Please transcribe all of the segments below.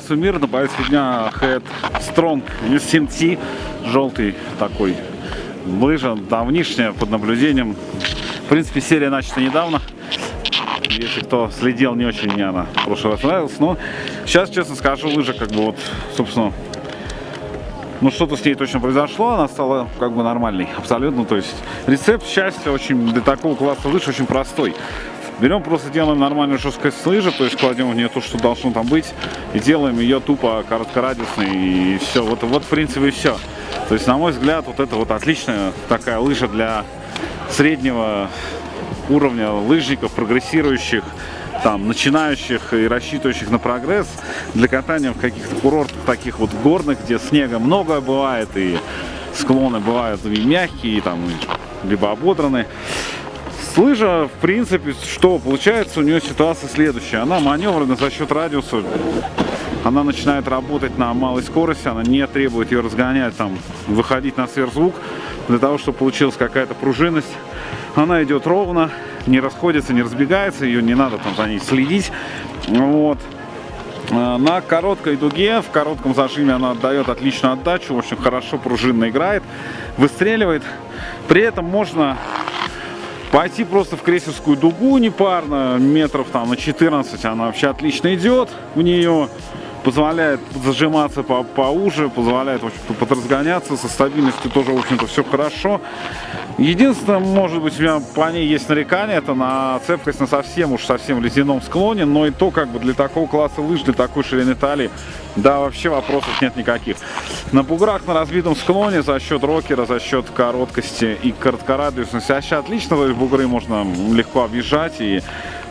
всего мира на повестке дня Head Strong SMT. Желтый такой лыжа, давнишняя, под наблюдением. В принципе, серия начата недавно. Если кто следил, не очень мне она в прошлый раз нравилась. Но сейчас, честно скажу, лыжа как бы вот, собственно, ну что-то с ней точно произошло, она стала как бы нормальной, абсолютно. То есть рецепт счастья очень для такого класса лыж очень простой. Берем просто делаем нормальную жесткость лыжи, то есть кладем в нее то, что должно там быть, и делаем ее тупо короткорадиусной, и все. Вот, вот в принципе и все. То есть, на мой взгляд, вот это вот отличная такая лыжа для среднего уровня лыжников, прогрессирующих, там, начинающих и рассчитывающих на прогресс для катания в каких-то курортах таких вот горных, где снега много бывает, и склоны бывают и мягкие, и, там, либо ободранные. Лыжа, в принципе, что получается, у нее ситуация следующая. Она маневрена за счет радиуса. Она начинает работать на малой скорости, она не требует ее разгонять, там, выходить на сверхзвук, для того, чтобы получилась какая-то пружинность. Она идет ровно, не расходится, не разбегается, ее не надо там за ней следить. Вот. Э, на короткой дуге, в коротком зажиме она отдает отличную отдачу, очень хорошо пружинно играет, выстреливает. При этом можно Пойти просто в крейсерскую дугу непарно, метров там на 14, она вообще отлично идет в нее. Позволяет зажиматься по поуже, позволяет, в общем-то, подразгоняться. Со стабильностью тоже, в общем-то, все хорошо. Единственное, может быть, у меня по ней есть нарекание, это на цепкость на совсем уж совсем ледяном склоне, но и то, как бы, для такого класса лыж, для такой ширины талии, да, вообще вопросов нет никаких. На буграх на разбитом склоне за счет рокера, за счет короткости и короткорадиусности вообще отлично, то есть бугры можно легко объезжать и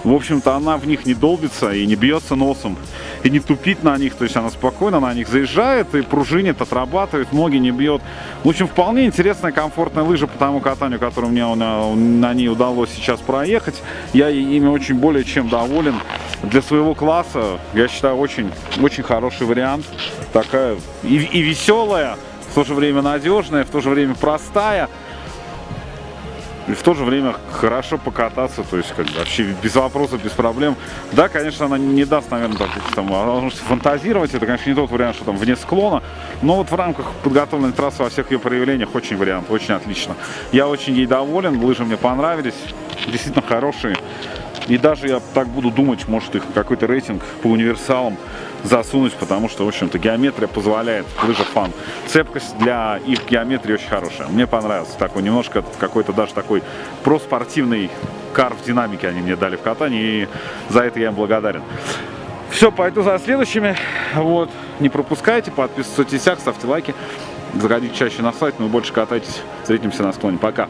в общем-то, она в них не долбится и не бьется носом, и не тупит на них, то есть она спокойно на них заезжает и пружинит, отрабатывает, ноги не бьет. В общем, вполне интересная, комфортная лыжа по тому катанию, которое мне на, на ней удалось сейчас проехать. Я ими очень более чем доволен. Для своего класса, я считаю, очень, очень хороший вариант. Такая и, и веселая, в то же время надежная, в то же время простая и в то же время хорошо покататься, то есть как бы, вообще без вопросов, без проблем. Да, конечно, она не даст, наверное, так, там, возможности фантазировать, это, конечно, не тот вариант, что там вне склона, но вот в рамках подготовленной трассы во всех ее проявлениях очень вариант, очень отлично. Я очень ей доволен, лыжи мне понравились, действительно хорошие. И даже я так буду думать, может их какой-то рейтинг по универсалам засунуть, потому что, в общем-то, геометрия позволяет, лыжа фан. Цепкость для их геометрии очень хорошая. Мне понравился такой немножко какой-то даже такой проспортивный кар в динамике они мне дали в катании, и за это я им благодарен. Все, пойду за следующими. Вот, не пропускайте, подписывайтесь в соцсетях, ставьте лайки. Заходите чаще на сайт, но больше катайтесь. Встретимся на склоне. Пока.